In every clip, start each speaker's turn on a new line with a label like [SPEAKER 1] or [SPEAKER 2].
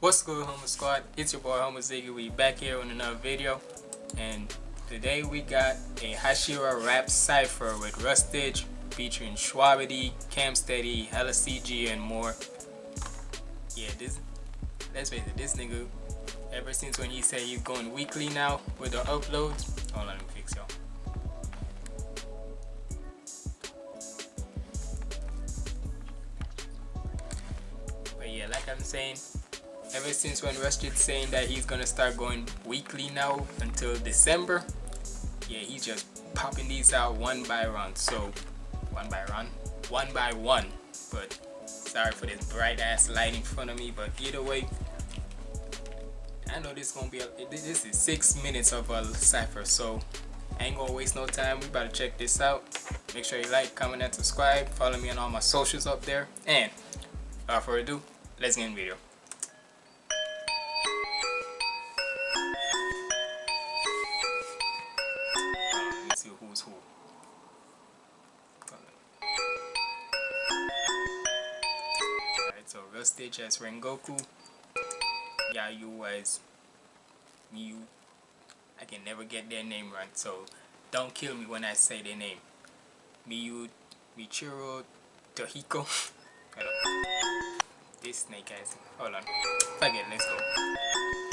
[SPEAKER 1] What's good Homer Squad? It's your boy Homer Ziggy. We back here on another video and today we got a Hashira rap cipher with Rustage featuring Shwabadi, Cam Steady, Hella CG and more. Yeah, this let's face it, this nigga ever since when he said he's going weekly now with the uploads. On, let me fix y'all. But yeah, like I'm saying, ever since when Rustage saying that he's gonna start going weekly now until December, yeah, he's just popping these out one by one. So, one by one, one by one. But sorry for this bright ass light in front of me. But either way, I know this gonna be a, this is six minutes of a cipher. So I ain't gonna waste no time. We to check this out. Make sure you like, comment, and subscribe. Follow me on all my socials up there. And without further ado, let's get in the video. Rustage as Rengoku. Yayu as Miyu. I can never get their name right, so don't kill me when I say their name. Miyu, Michiro, Tohiko. This snake ass. Hold on. Fuck it, let's go.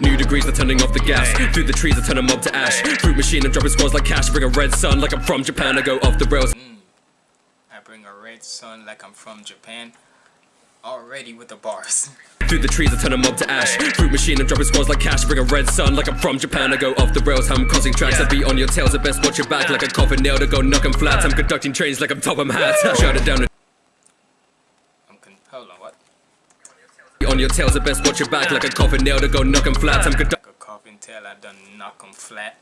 [SPEAKER 2] New degrees are turning off the gas. Through the trees, I turn a mob to ash. Fruit machine, I'm dropping squads like cash. Bring a red sun like I'm from Japan. I go off the rails. Mm.
[SPEAKER 1] I bring a red sun like I'm from Japan. Already with the bars.
[SPEAKER 2] Through the trees, I turn a mob to ash. Fruit machine, I'm dropping squads like cash. Bring a red sun like I'm from Japan. I go off the rails. I'm causing tracks. I be on your tails. I best watch your back like a coffin nail to go knock 'em flat. I'm conducting trains like I'm top 'em hats. Shout it down.
[SPEAKER 1] I'm on, what?
[SPEAKER 2] On your tails, I best watch your back like a coffin nail to go knock 'em flat. I'm.
[SPEAKER 1] Like a coffin tail, I done knock 'em flat.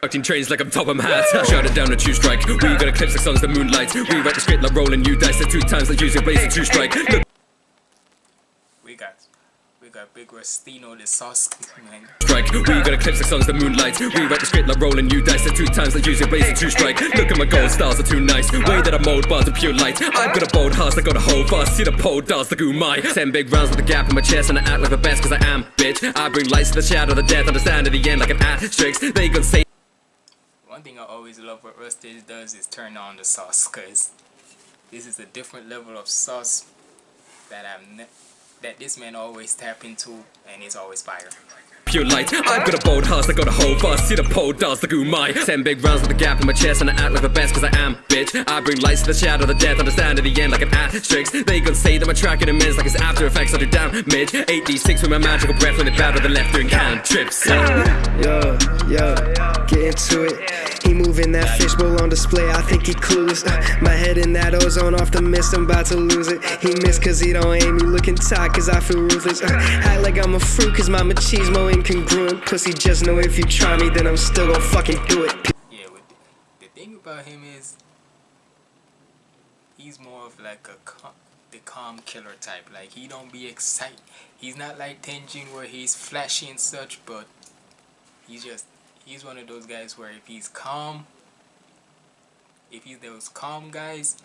[SPEAKER 2] Conducting trains like I'm top 'em hats. Shout it down to two strike. We got eclipse like songs that moonlight. We write the script like rolling you dice. It two times like using blaze and two strike. Look,
[SPEAKER 1] We got, we got Big the sauce man.
[SPEAKER 2] strike. We got eclipse like songs that moonlight. We write the script like rolling you dice. It two times like using blaze and two strike. Look at my gold stars are too nice. Way that I mold bars are pure light. I've got a bold heart, I got a whole fast. See the pole dance ooh my. Ten big rounds with a gap in my chest and I act like the best cause I am, bitch. I bring lights to the shadow, the death, understand at the end like an asterisk. They gon' say.
[SPEAKER 1] One thing I always love what Rustage does is turn on the sauce, cause this is a different level of sauce that I've ne- that this man always tap into, and it's always fire.
[SPEAKER 2] Pure light, I've got a bold heart, I got a whole fast. See the pole dance like ooh my. Ten big rounds with a gap in my chest and I act like the best cause I am, bitch. I bring lights to the shadow, the death, understand at the end like an asterisk. They gon' say that my track in immense like it's after effects, I do damage. 8d6 with my magical breath when they battle the left doing cantrips.
[SPEAKER 3] Yo, yo, get into it. He moving that fishbowl on display, I think he clueless. Uh, my head in that ozone off the mist, I'm about to lose it. He missed cause he don't aim me, looking tight cause I feel ruthless. Uh, act like I'm a fruit cause my machismo incongruent. Pussy, just know if you try me, then I'm still gon' fucking do it.
[SPEAKER 1] The, thing about him is he's more of like a cal- the calm killer type. Like he don't be excited. He's not like Tengen where he's flashy and such, but he's just he's one of those guys where if he's calm, if he's those calm guys,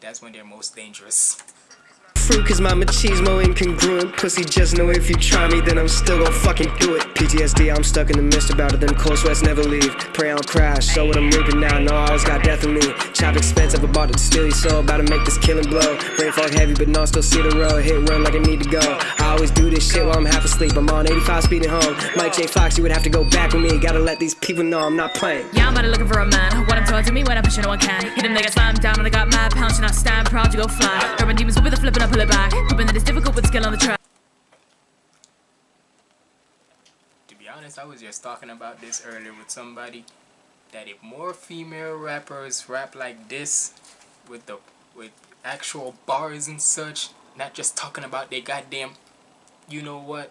[SPEAKER 1] that's when they're most dangerous.
[SPEAKER 3] Fruit cause my machismo incongruent. Pussy, just know if you try me, then I'm still gon' fucking do it. PTSD, I'm stuck in the mist about it, them cold sweats never leave. Pray I don't crash, so what I'm reaping now, no, I always got death in me. Chop expensive, I bought it to steal your soul, about to make this killing blow. Rain fog heavy, but no, still see the road. Hit run like I need to go. I always do this shit while I'm half asleep. I'm on 85 speeding home. Mike J. Fox, you would have to go back with me. Gotta let these people know I'm not playing.
[SPEAKER 4] Yeah, I'm out looking for a man. What I'm told to me when I push it, no one can. Hit him, they get slammed down, and I got mad pounds, and I stand proud to go fly. Urban demons will be the flipping I pull it back. That it's difficult with skill on the track.
[SPEAKER 1] To be honest, I was just talking about this earlier with somebody that if more female rappers rap like this with the with actual bars and such, not just talking about their goddamn you know what,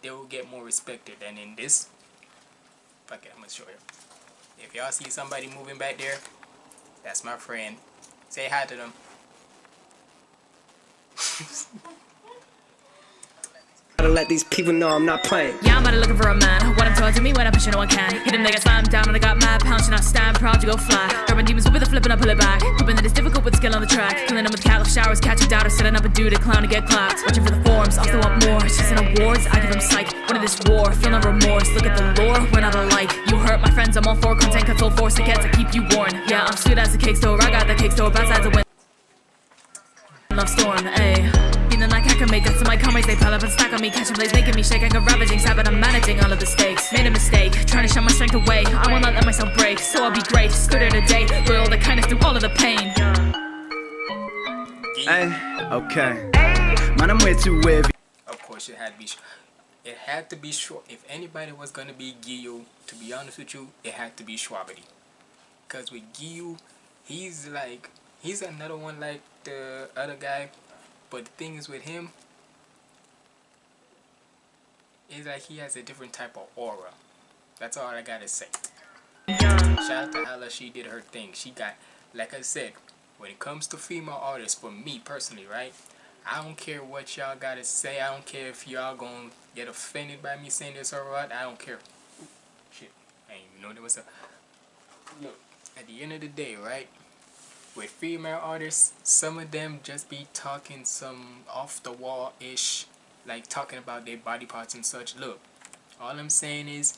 [SPEAKER 1] they will get more respected than in this. Fuck it, I'm gonna show you. If y'all see somebody moving back there, that's my friend. Say hi to them.
[SPEAKER 3] gotta let these people know I'm not playing.
[SPEAKER 4] Yeah, I'm out looking for a man. What I'm told to me when I'm you no I can. Hit him, they get slammed down, and I got mad and I stand proud to go flat. Urban demons with a flip and I pull it back. Hoping that it's difficult with skill on the track. Killing them with cat showers, catching doubters, setting up a dude, a clown to get clapped. Watching for the forms, also want more. Chasing awards, I give them psych. Winning this war, feel no remorse. Look at the lore, we're not alike. You hurt my friends, I'm all for content, control force to get to keep you warned. Yeah, I'm sweet as a cake store, I got the cake store, bad sides of win. Love storm, ayy. Feeling like I can make it, so my comrades they pile up and stack on me, catching blaze, making me shake. I got ravaging, sad, but I'm managing all of the stakes. Made a mistake, trying to show my strength away. I will not let myself break, so I'll be great. Stood here today, loyal the kindness through all of the pain.
[SPEAKER 5] Hey, okay. Man, I'm way too wavy.
[SPEAKER 1] Of course, it had to be. sh- It had to be short. If anybody was gonna be Gio, to be honest with you, it had to be Shwabadi. Cause with Gio, he's like he's another one like the other guy, but the thing is with him, is that he has a different type of aura. That's all I gotta say. Shout out to Hala, she did her thing. She got, like I said, when it comes to female artists, for me personally, right? I don't care what y'all gotta say. I don't care if y'all gonna get offended by me saying this or what. I don't care. Ooh, shit, I ain't even know there was a. Look, at the end of the day, right? With female artists, some of them just be talking some off the wall ish, like talking about their body parts and such. Look, all I'm saying is,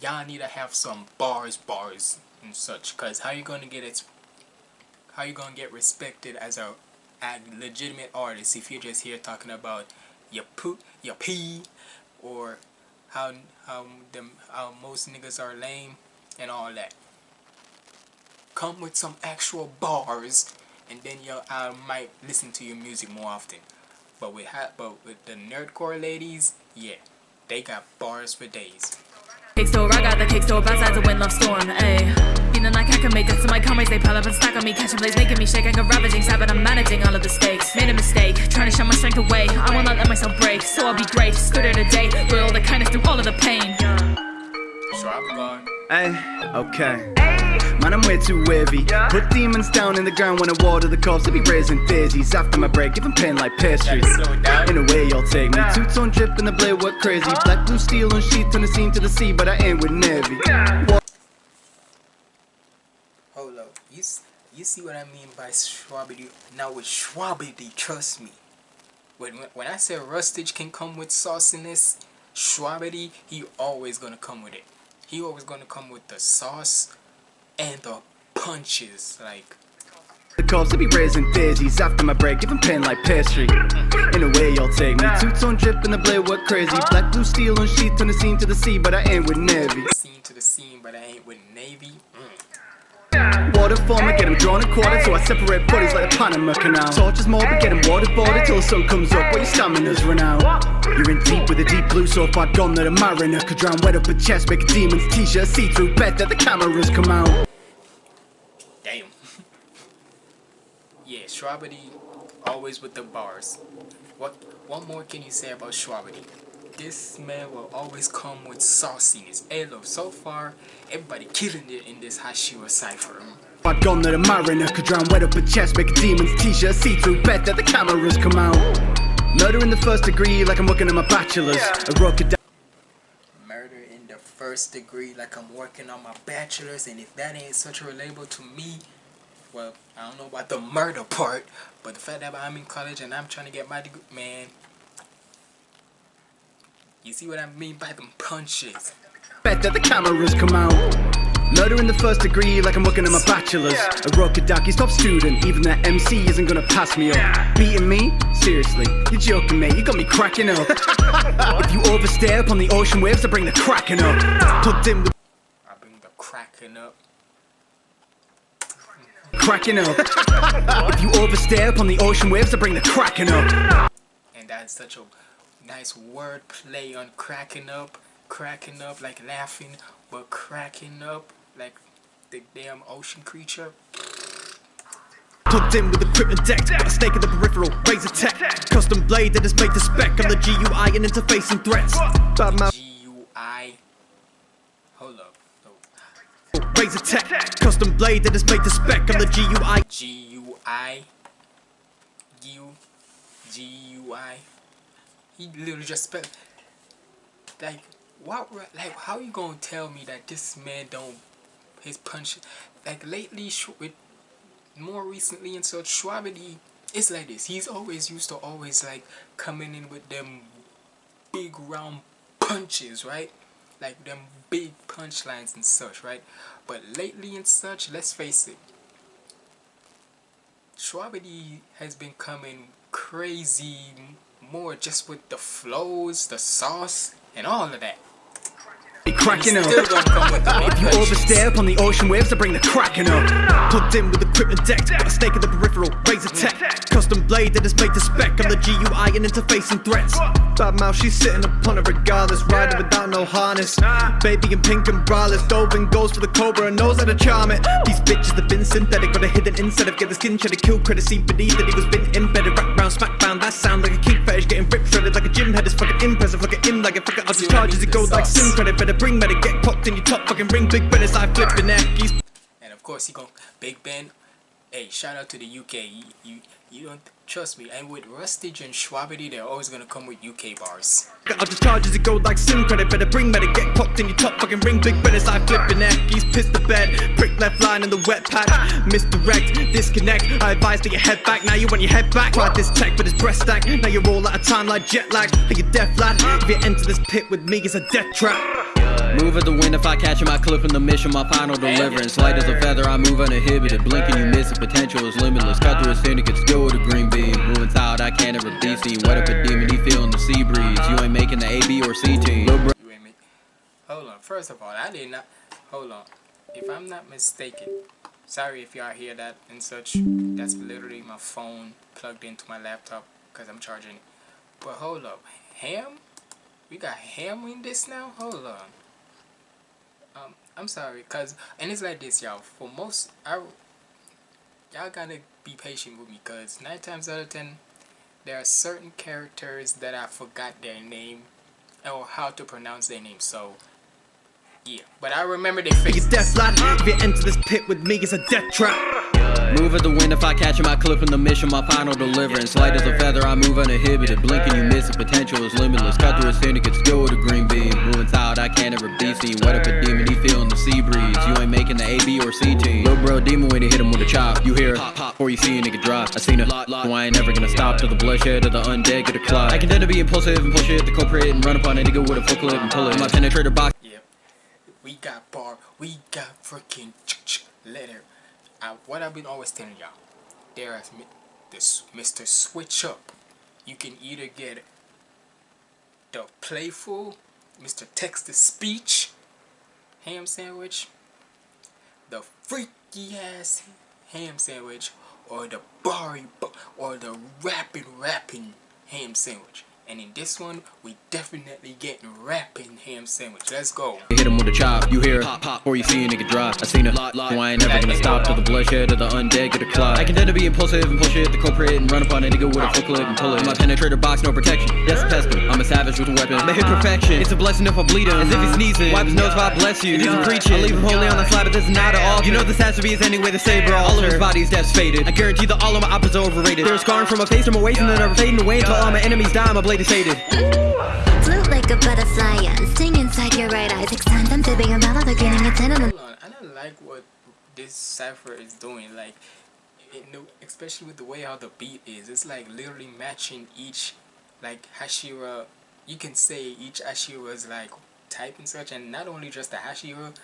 [SPEAKER 1] y'all need to have some bars, bars and such. Cause how you gonna get it? How you gonna get respected as a a legitimate artist if you're just here talking about your poop, your pee, or how how them how most niggas are lame and all that. Come with some actual bars, and then you I might listen to your music more often. But with ha- but with the nerdcore ladies, yeah, they got bars for days.
[SPEAKER 4] Cake store, I got the cake store, bad sides of wind, love storm, ayy. Feeling like I can make it, to my comrades they pile up and stack on me, catching blaze, making me shake. I got ravaging, sad, but I'm managing all of the stakes. Made a mistake, trying to show my strength away. I will not let myself break, so I'll be great. Stood here today, all the kindness through all of the pain.
[SPEAKER 1] So I'm gone.
[SPEAKER 5] Hey, okay. Man, I'm way too wavy. Put demons down in the ground when I water the corpse. They be raising daisies after my break, giving pain like pastries.
[SPEAKER 1] Gotta slow it down.
[SPEAKER 5] In a way, y'all take me. Two tone drip in the blade, what crazy. Black, blue, steel, and sheet, turn the scene to the sea, but I ain't with Navy.
[SPEAKER 1] Hold up. You, you see what I mean by Shwabadi? Now with Shwabadi, trust me. When, when- when I say Rustage can come with sauciness, Shwabadi, he always gonna come with it. He always gonna come with the sauce and the punches. Like,
[SPEAKER 5] The corpse, they be raising daisies after my break, giving pain like pastry. In a way, y'all take me. Two tone drip in the blade, what crazy. Black, blue, steel, and sheet, turn the scene to the sea, but I ain't with Navy.
[SPEAKER 1] scene to the scene, but I ain't with Navy. Mm.
[SPEAKER 5] Water form, I get them drawn and quartered, so I separate bodies like the Panama Canal. Torches more, but get them waterboarded till the sun comes up, where your stamina's run out. You're in deep with a deep blue, so far gone that a mariner could drown wet up a chest, make a demon's t-shirt see-through bed that the cameras come out.
[SPEAKER 1] Damn. yeah, Shwabadi, always with the bars. What what more can you say about Shwabadi? This man will always come with sauciness. Hey look, so far, everybody killing it in this Hashira cipher.
[SPEAKER 5] Far gone that a mariner could drown wet up a chest, make a demon's t-shirt see-through bed that the cameras come out. Murder in the first degree, like I'm working on my bachelor's. I broke it down.
[SPEAKER 1] Murder in the first degree, like I'm working on my bachelor's, and if that ain't such a relatable to me, well, I don't know about the murder part, but the fact that I'm in college and I'm trying to get my degree, man. You see what I mean by them punches?
[SPEAKER 5] Bet that the cameras come out. Murder in the first degree, like I'm working on my bachelor's. Urokodaki's top student, even that MC isn't gonna pass me up. Beating me? Seriously, you're joking, mate. You got me cracking up. if you overstay upon the ocean waves, I bring the cracking up. Plugged in with
[SPEAKER 1] I bring the cracking up.
[SPEAKER 5] Cracking up. if you overstay upon the ocean waves, I bring the cracking up.
[SPEAKER 1] And that's such a nice word play on cracking up. Cracking up like laughing, but cracking up like the damn ocean creature.
[SPEAKER 5] Plugged in with the equipment decked, got a snake in the peripheral, razor tech. Custom blade that is made to spec on the GUI and interfacing threats. Bad mouth.
[SPEAKER 1] G-U-I. Hold up. No.
[SPEAKER 5] Razor tech, custom blade that is made to spec on the GUI.
[SPEAKER 1] G-U-I. U. G-U-I. He literally just spelled like what like how you gonna tell me that this man don't his punch like lately with more recently and such Shwabadi it's like this he's always used to always like coming in with them big round punches right like them big punchlines and such right? But lately and such let's face it. Shwabadi has been coming crazy more just with the flows the sauce and all of that
[SPEAKER 6] be cracking up.
[SPEAKER 1] Still gonna come with the big
[SPEAKER 6] If you overstay upon the ocean waves, I bring the cracking up. Plugged in with equipment decked, got a stake in the peripheral, razor tech. Custom blade that is made to spec on the GUI and interfacing threats. Bad mouth, she's sitting upon it regardless, riding without no harness. Baby in pink and braless, dove and goes for the cobra and knows how to charm it. These bitches have been synthetic, got a hidden inside of get the skin shed, kill credit, see beneath that he was been embedded, wrapped round, smack bound. That sound like a kink getting shredded like a gym head. It's fucking impressive, at him like a fucking. I'll just charge as it goes like sim credit. Better bring medic, get popped in your top fucking ring. Big Ben is I flipping. He's
[SPEAKER 1] And of course he go Big Ben. Hey, shout out to the UK. You you, you don't trust me. And with Rustage and Shwabadi, they're always gonna come with UK bars.
[SPEAKER 6] I'll just charge as it goes like sim credit. Better bring medic, get popped in your top fucking ring. Big is I flipping neck. He's pissed the bed. Prick left line in the wet patch. Misdirect, disconnect. I advise to your head back. Now you want your head back. Tried this tech with his breast stack. Now you're all out of time like jet lag. You deaf lad? If you enter this pit with me, it's a death trap.
[SPEAKER 7] Move at the wind if I catch him, I clip in the mission, my final deliverance. Light as a feather, I move uninhibited. Blinking, you miss it, potential is limitless. Cut through a syndicate, still with green beam. Moving south, I can't ever be seen. Up a demon, he feeling the sea breeze. You ain't making the A, B, or C team.
[SPEAKER 1] You ain't. Hold on. First of all, I did not. Hold on. If I'm not mistaken, sorry if y'all hear that and such. That's literally my phone plugged into my laptop because I'm charging. But hold up, ham? We got ham in this now? Hold on. Um, I'm sorry, cause and it's like this, y'all. For most, I y'all gotta be patient with me, cause nine times out of ten, there are certain characters that I forgot their name or how to pronounce their name. So, yeah. But I remember their
[SPEAKER 6] you
[SPEAKER 1] faces.
[SPEAKER 6] deaf lad? If you enter this pit with me, it's a death trap.
[SPEAKER 7] Move at the wind if I catch him, I clip in the mission, my final deliverance. Light as a feather, I move uninhibited. Blinking, you miss it, potential is limitless. Cut through a syndicate, still with a green beam. Moving south, I can't ever be seen. Wet up a demon, he feeling the sea breeze. You ain't making the A, B, or C team. Lil' bro, demon when he hit him with a chop. You hear a pop, pop, before you see a nigga drop. I seen a lot, so I ain't never gonna stop till the bloodshed of the undead get a clot. I can tend to be impulsive and push it, the culprit, and run up on a nigga with a full clip and pull it. My penetrator box.
[SPEAKER 1] Yep. We got bar. We got freaking letter. Uh, what I've been always telling y'all, there is this Mr. Switch Up. You can either get the playful Mr. Text to Speech ham sandwich, the freaky ass ham sandwich, or the bari or the rapping rapping ham sandwich. And in this one, we definitely getting rapping ham sandwich. Let's go.
[SPEAKER 7] Hit him with a chop, you hear a pop pop before you see a nigga drop. I seen a lot lot, so I ain't never gonna stop till the bloodshed of the undead get a clot. I can tend to be impulsive and push it, the culprit, and run upon a nigga with a full clip and pull it. In my penetrator box, no protection. Yes, pestle. I'm a savage with a weapon. May hit perfection. It's a blessing if I bleed him. As if he sneezing. Wipe his nose if I bless you. If he's preaching. I leave him holy on the slab, but this is not an altar. You know this has to be his anyway, the saber altar. All of his body's death's faded. I guarantee that all of my opposites are overrated. They're scarring from my face to my waist and they're never fading away until all my enemies die. My blade is faded.
[SPEAKER 8] Float like a butterfly and sting inside your right eye. Six times I'm fibbing about all the grinning. It's in
[SPEAKER 1] Hold on, I don't like what this cipher is doing. Like, it, no, especially with the way how the beat is. It's like literally matching each, like Hashira. You can say each Hashira's like type and such, and not only just the Hashira,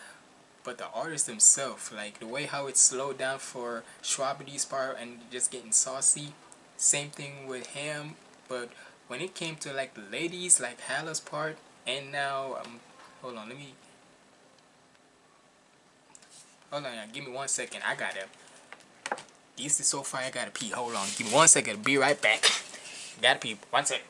[SPEAKER 1] but the artist himself. Like the way how it's slowed down for Shwabadi's part and just getting saucy. Same thing with him, but when it came to like the ladies, like Hala's part, and now um, hold on, let me Hold on, give me one second. I gotta. This is so far. I gotta pee. Hold on. Give me one second. Be right back. Gotta pee. One second.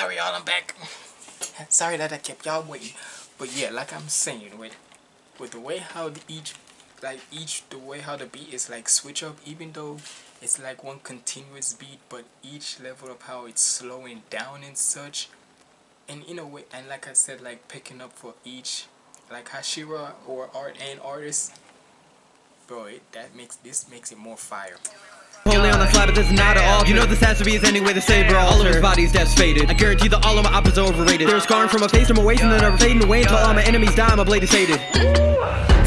[SPEAKER 1] Sorry y'all, I'm back. sorry that I kept y'all waiting. But yeah, like I'm saying, with with the way how the each like each the way how the beat is like switch up even though it's like one continuous beat but each level of how it's slowing down and such and in a way and like I said like picking up for each like Hashira or art and artist bro it, that makes this makes it more fire
[SPEAKER 7] Holy on the fly, but this is not at all. You know this has to be his only way to save her All of his body's death's faded. I guarantee that all of my opposites are overrated. They're scarring from a face to my waist and they're never fading away until all my enemies die. My blade is faded.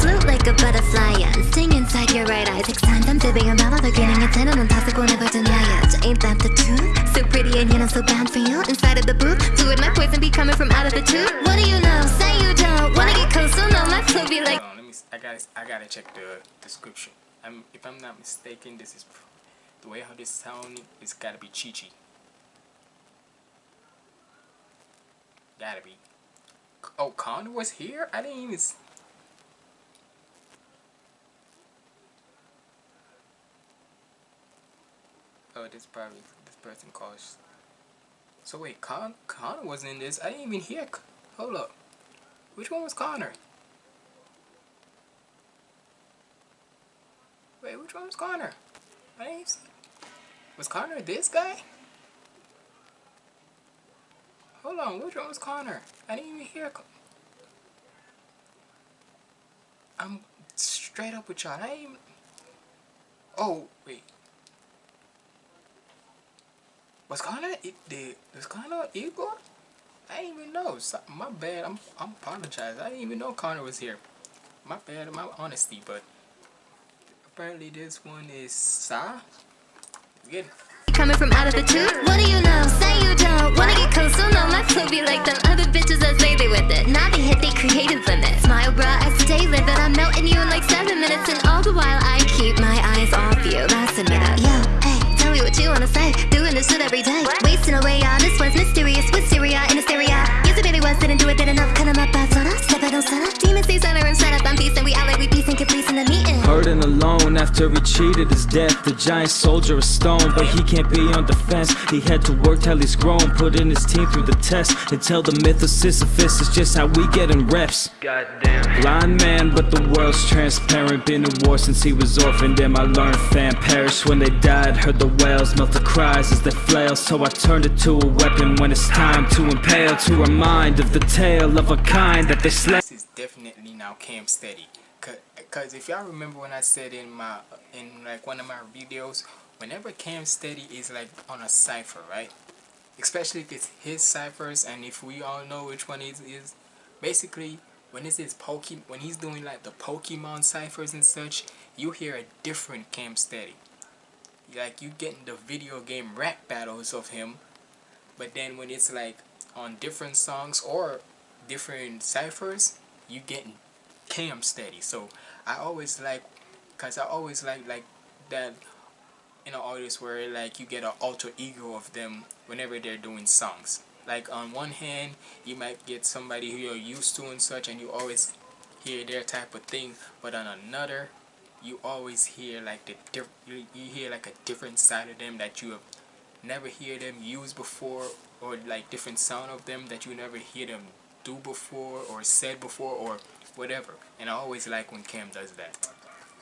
[SPEAKER 8] Float like a butterfly and sting inside your right eye. Six times I'm fibbing about other getting a ten and toxic will never deny it. Ain't that the truth? So pretty and yet I'm so bad for you. Inside of the booth, fluid my poison be coming from out of the tube. What do you know? Say you don't wanna get close, so no, my flow be like.
[SPEAKER 1] Hold on, let me I gotta I gotta check the description. I'm if I'm not mistaken this is the way how this sound is gotta be Chi Chi. Gotta be. Oh, Connor was here? I didn't even. Oh, this probably this person calls. So wait, Con Connor wasn't in this. I didn't even hear. Hold up. Which one was Connor? Wait, which one was Connor? I didn't see. Was Connor this guy? Hold on, which one was Connor? I didn't even hear. I'm straight up with y'all. I ain't even. Oh wait. Was Connor it the was Connor Igor? I didn't even know. So, my bad. I'm I'm apologize. I didn't even know Connor was here. My bad. My honesty, but apparently this one is Sa. Good.
[SPEAKER 8] Coming from out of the tube? What do you know? Say you don't wanna get close, so no, my flow be like them other bitches that say they with it. Now they hit they creative limit. Smile, bruh, I stay livid. I'm melting you in like seven minutes, and all the while I keep my eyes off you. That's a minute. Yo, hey, tell me what you wanna say. Doing this shit every day. Wasting
[SPEAKER 9] after he cheated his death. The giant soldier is stone, but he can't be on defense. He had to work till he's grown, putting his team through the test. Until the myth of Sisyphus is just how we get in reps. Goddamn. Blind man, but the world's transparent. Been in war since he was orphaned. And I learned fam perished when they died. Heard the whales melt the cries as they flail. So I turned it to a weapon when it's time to impale. To remind of the tale of a kind that they slay.
[SPEAKER 1] This is definitely now Cam Steady. Cause if y'all remember when I said in my in like one of my videos, whenever Cam Steady is like on a cipher, right? Especially if it's his ciphers and if we all know which one is is basically when it's his Poke when he's doing like the Pokemon ciphers and such, you hear a different Cam Steady. Like you getting the video game rap battles of him, but then when it's like on different songs or different ciphers, you getting Cam Steady. So I always like, cause I always like like that in an artist where like you get an alter ego of them whenever they're doing songs. Like on one hand, you might get somebody who you're used to and such, and you always hear their type of thing. But on another, you always hear like the diff- you, you hear like a different side of them that you have never hear them use before, or like different sound of them that you never hear them do before or said before or whatever. And I always like when Cam does that.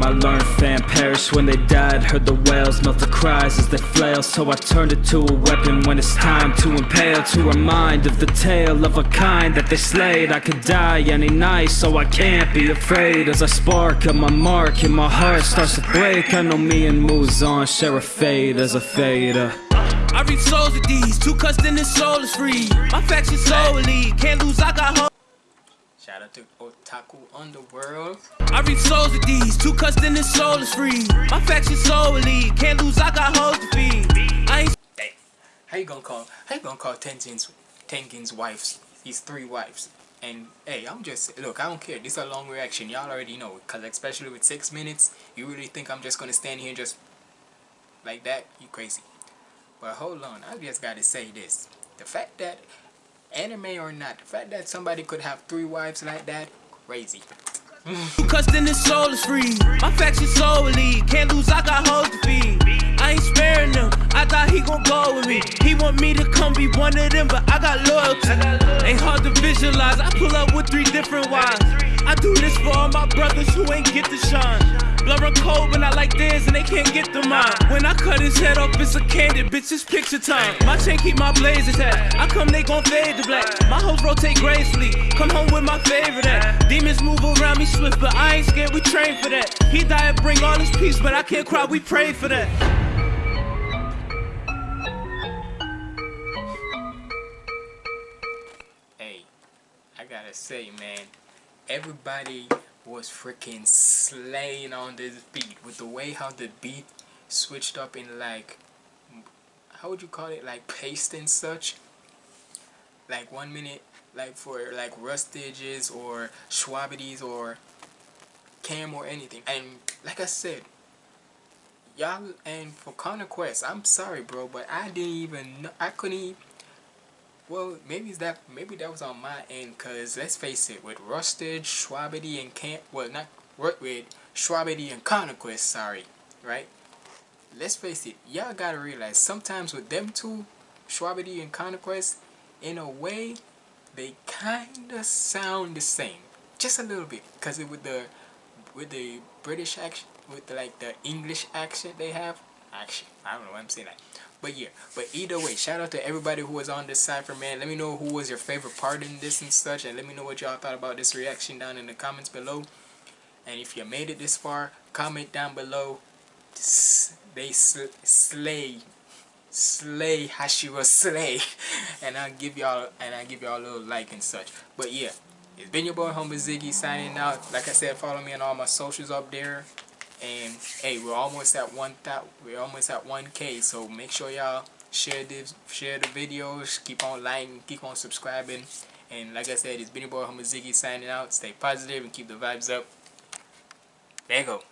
[SPEAKER 9] I learned fam perished when they died Heard the whales melt the cries as they flail So I turned it to a weapon when it's time to impale To remind of the tale of a kind that they slayed I could die any night so I can't be afraid As I spark at my mark and my heart starts to break I know me and Muzan share a fate as a fader
[SPEAKER 10] I read souls with these, two cussed in his soul is free. My faction soul elite, can't lose, I got hope.
[SPEAKER 1] Shout out to Otaku Underworld.
[SPEAKER 10] I read souls with these, two cussed in his soul is free. My faction soul elite, can't lose, I got hoes to feed. I ain't
[SPEAKER 1] Dang. How you gonna call how you gonna call Tengen's Tengen's wives? his three wives. And hey, I'm just look, I don't care. This is a long reaction. Y'all already know cause especially with six minutes, you really think I'm just gonna stand here and just like that? You crazy. But hold on, I just gotta say this. The fact that anime or not, the fact that somebody could have three wives like that, crazy.
[SPEAKER 10] And his soul is free. My faction soul elite, can't lose, I got hoes to feed. I ain't sparing them, I thought he gon' go with me. He want me to come be one of them, but I got loyalty. Ain't hard visualize. I pull up with three different wives. I do this for all my brothers who ain't get the shine. Blurring cold when I like theirs and they can't get the mine. When I cut his head off, it's a candid, bitch, it's picture time. My chain keep my blaze intact. I come, they gon' fade to black. My hoes rotate gracefully. Come home with my favorite act. Demons move around me swift, but I ain't scared, we train for that. He died, bring all his peace, but I can't cry, we pray for that.
[SPEAKER 1] Say, man, everybody was freaking slaying on this beat. With the way how the beat switched up in like how would you call it? Like paste and such? Like one minute like for like rustages or Shwabadis or cam or anything. And like I said y'all and for Quest, I'm sorry bro but I didn't even know I couldn't even well, maybe that maybe that was on my end, cause let's face it, with Rustage, Shwabadi, and Camp, well, not with Shwabadi and Conquest, sorry, right? Let's face it, y'all gotta realize sometimes with them two, Shwabadi and Conquest, in a way, they kinda sound the same, just a little bit, cause it, with the with the British accent, with the, like the English accent they have, actually, I don't know why I'm saying that. But yeah, but either way, shout out to everybody who was on this cipher, man. Let me know who was your favorite part in this and such, and let me know what y'all thought about this reaction down in the comments below. And if you made it this far, comment down below. They sl slay, slay Hashira slay, and I'll give y'all and I'll give y'all a little like and such. But yeah, it's been your boy Humble Ziggy signing out. Like I said, follow me on all my socials up there and hey we're almost at one that we're almost at 1k so make sure y'all share this share the videos keep on liking keep on subscribing. And like i said it's been your boy Humble Ziggy signing out. Stay positive and keep the vibes up. There you go